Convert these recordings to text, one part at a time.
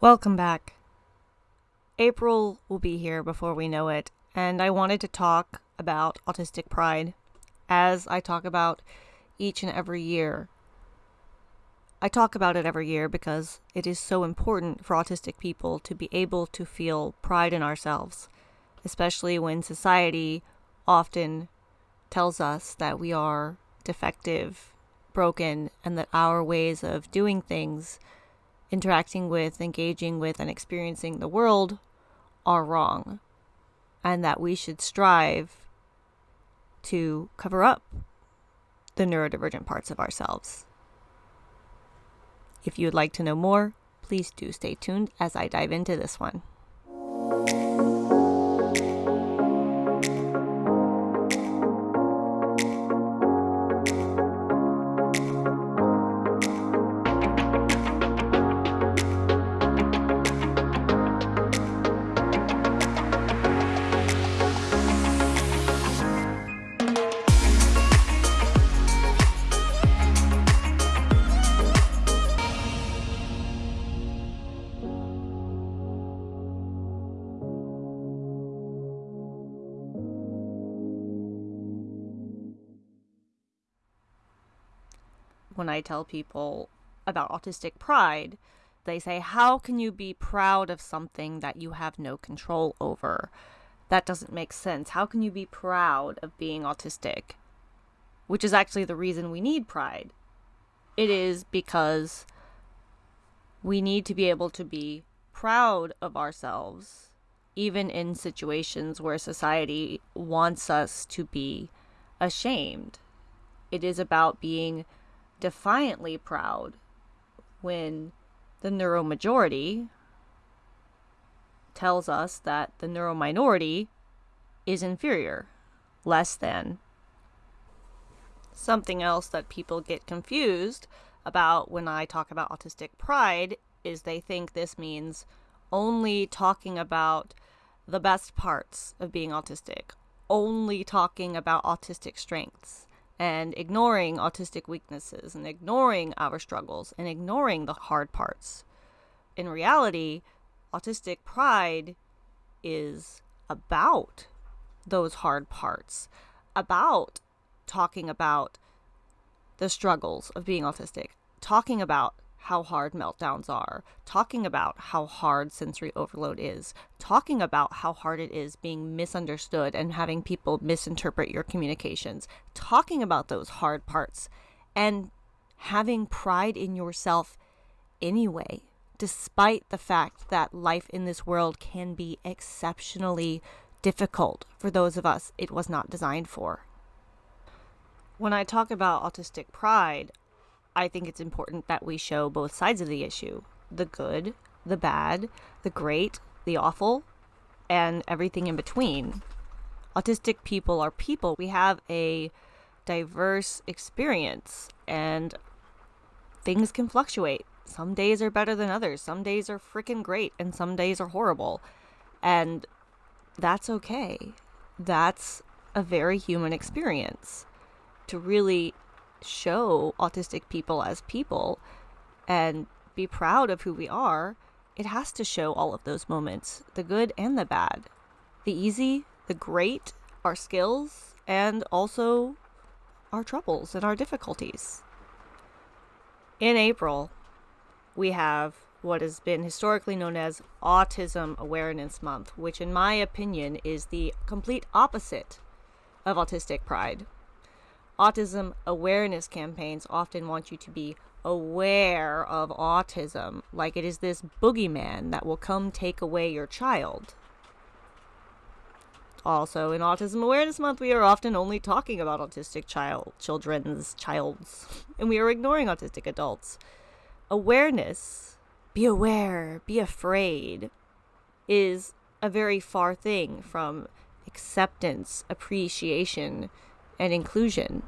Welcome back. April will be here before we know it, and I wanted to talk about autistic pride as I talk about each and every year. I talk about it every year because it is so important for autistic people to be able to feel pride in ourselves, especially when society often tells us that we are defective, broken, and that our ways of doing things interacting with, engaging with, and experiencing the world are wrong, and that we should strive to cover up the neurodivergent parts of ourselves. If you would like to know more, please do stay tuned as I dive into this one. When I tell people about autistic pride, they say, How can you be proud of something that you have no control over? That doesn't make sense. How can you be proud of being autistic? Which is actually the reason we need pride. It is because we need to be able to be proud of ourselves, even in situations where society wants us to be ashamed. It is about being defiantly proud when the neuromajority tells us that the neurominority is inferior, less than. Something else that people get confused about when I talk about autistic pride is they think this means only talking about the best parts of being autistic, only talking about autistic strengths and ignoring autistic weaknesses and ignoring our struggles and ignoring the hard parts. In reality, autistic pride is about those hard parts, about talking about the struggles of being autistic, talking about how hard meltdowns are, talking about how hard sensory overload is, talking about how hard it is being misunderstood and having people misinterpret your communications, talking about those hard parts, and having pride in yourself anyway, despite the fact that life in this world can be exceptionally difficult for those of us it was not designed for. When I talk about autistic pride, I think it's important that we show both sides of the issue the good, the bad, the great, the awful, and everything in between. Autistic people are people. We have a diverse experience, and things can fluctuate. Some days are better than others. Some days are freaking great, and some days are horrible. And that's okay. That's a very human experience. To really show autistic people as people and be proud of who we are, it has to show all of those moments the good and the bad, the easy, the great, our skills, and also our troubles and our difficulties. In April, we have what has been historically known as Autism Awareness Month, which, in my opinion, is the complete opposite of autistic pride autism awareness campaigns often want you to be aware of autism, like it is this boogeyman that will come take away your child. Also, in Autism Awareness Month, we are often only talking about autistic child, children's childs, and we are ignoring autistic adults. Awareness, be aware, be afraid, is a very far thing from acceptance, appreciation, and inclusion.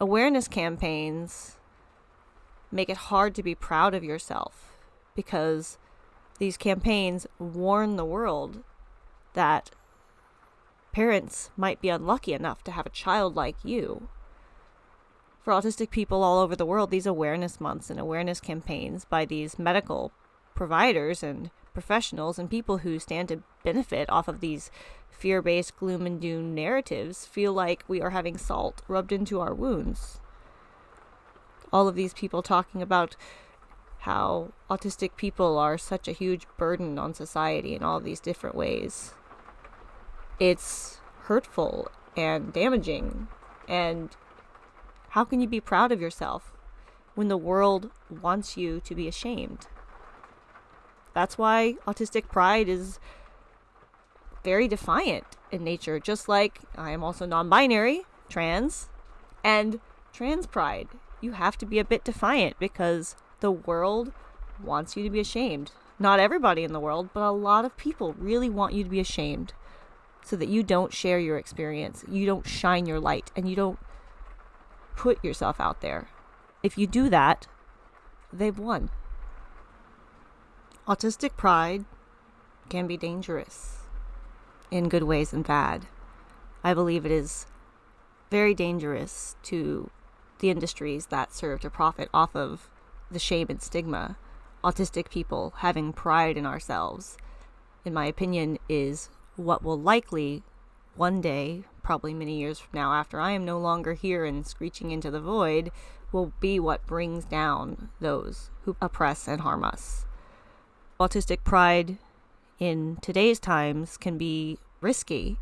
Awareness campaigns make it hard to be proud of yourself because these campaigns warn the world that parents might be unlucky enough to have a child like you. For autistic people all over the world, these awareness months and awareness campaigns by these medical providers and professionals and people who stand to benefit off of these fear based gloom and doom narratives feel like we are having salt rubbed into our wounds. All of these people talking about how autistic people are such a huge burden on society in all these different ways. It's hurtful and damaging. And how can you be proud of yourself when the world wants you to be ashamed? That's why autistic pride is very defiant in nature, just like I am also non binary, trans, and trans pride. You have to be a bit defiant because the world wants you to be ashamed. Not everybody in the world, but a lot of people really want you to be ashamed so that you don't share your experience, you don't shine your light, and you don't put yourself out there. If you do that, they've won. Autistic pride can be dangerous in good ways and bad. I believe it is very dangerous to the industries that serve to profit off of the shame and stigma. Autistic people having pride in ourselves, in my opinion, is what will likely one day, probably many years from now, after I am no longer here and screeching into the void, will be what brings down those who oppress and harm us. Autistic pride in today's times can be risky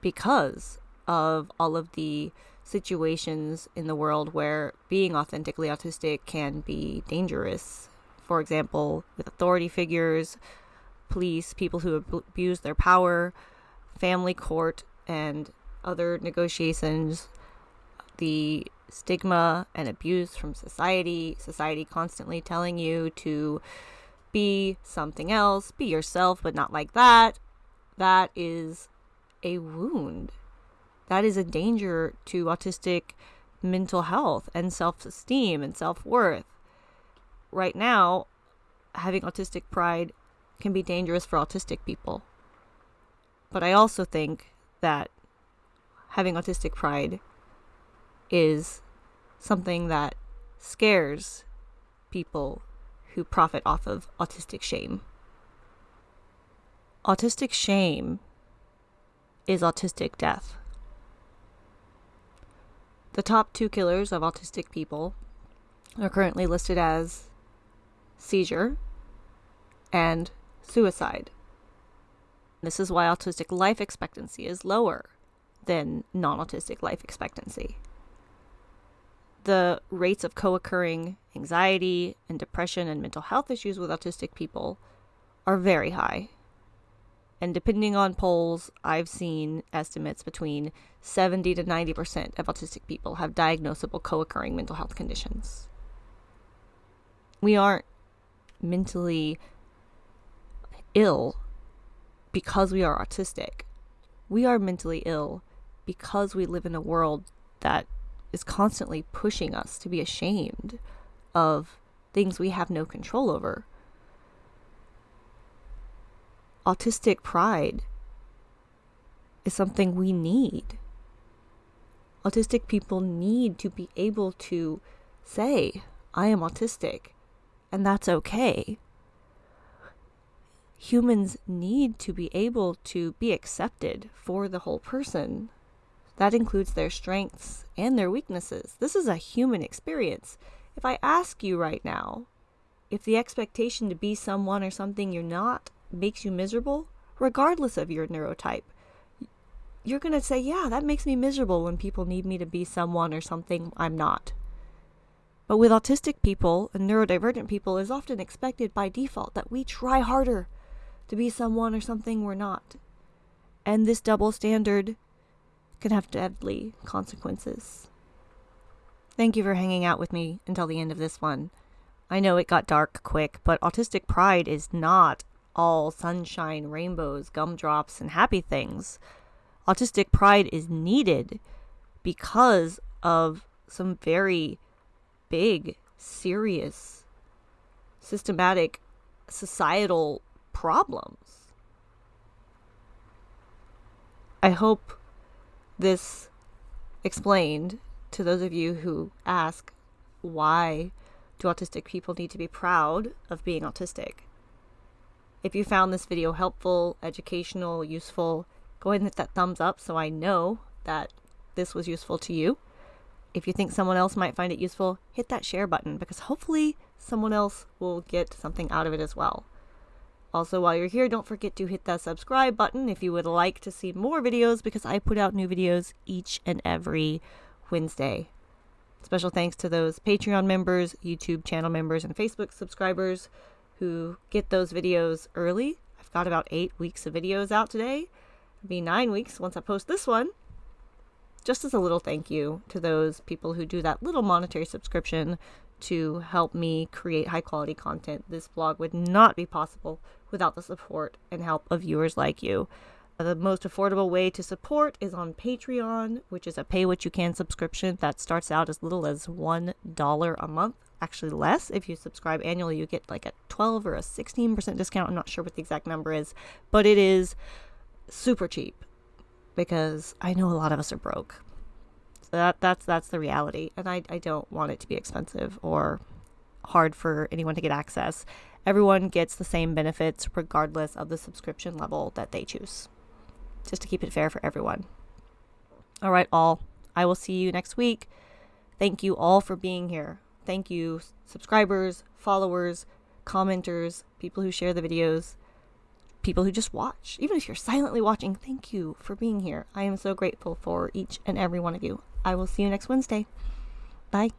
because of all of the situations in the world where being authentically autistic can be dangerous. For example, with authority figures, police, people who abuse their power, family court, and other negotiations, the stigma and abuse from society, society constantly telling you to be something else, be yourself, but not like that, that is a wound. That is a danger to autistic mental health and self esteem and self worth. Right now, having autistic pride can be dangerous for autistic people. But I also think that having autistic pride is something that scares people who profit off of autistic shame. Autistic shame is autistic death. The top two killers of autistic people are currently listed as seizure and suicide. This is why autistic life expectancy is lower than non autistic life expectancy. The rates of co occurring anxiety and depression and mental health issues with autistic people are very high. And depending on polls, I've seen estimates between 70 to 90% of autistic people have diagnosable co occurring mental health conditions. We aren't mentally ill because we are autistic. We are mentally ill because we live in a world that is constantly pushing us to be ashamed of things we have no control over. Autistic pride is something we need. Autistic people need to be able to say, I am autistic, and that's okay humans need to be able to be accepted for the whole person. That includes their strengths and their weaknesses. This is a human experience. If I ask you right now if the expectation to be someone or something you're not makes you miserable, regardless of your neurotype, you're going to say, Yeah, that makes me miserable when people need me to be someone or something I'm not. But with autistic people and neurodivergent people, it's often expected by default that we try harder to be someone or something we're not. And this double standard can have deadly consequences. Thank you for hanging out with me until the end of this one. I know it got dark quick, but autistic pride is not all sunshine, rainbows, gumdrops, and happy things. Autistic pride is needed because of some very big, serious, systematic, societal problems. I hope this explained to those of you who ask why Do autistic people need to be proud of being autistic? If you found this video helpful, educational, useful, go ahead and hit that thumbs up so I know that this was useful to you. If you think someone else might find it useful, hit that share button because hopefully someone else will get something out of it as well. Also, while you're here, don't forget to hit that subscribe button if you would like to see more videos because I put out new videos each and every Wednesday. Special thanks to those Patreon members, YouTube channel members, and Facebook subscribers who get those videos early. I've got about eight weeks of videos out today. It'll be nine weeks once I post this one. Just as a little thank you to those people who do that little monetary subscription to help me create high quality content. This blog would not be possible without the support and help of viewers like you. The most affordable way to support is on Patreon, which is a pay what you can subscription that starts out as little as $1 a month. Actually, less. If you subscribe annually, you get like a 12 or a 16% discount. I'm not sure what the exact number is, but it is super cheap because I know a lot of us are broke. That that's that's the reality, and I I don't want it to be expensive or hard for anyone to get access. Everyone gets the same benefits regardless of the subscription level that they choose. Just to keep it fair for everyone. All right, all. I will see you next week. Thank you all for being here. Thank you, subscribers, followers, commenters, people who share the videos, people who just watch. Even if you're silently watching, thank you for being here. I am so grateful for each and every one of you. I will see you next Wednesday. Bye.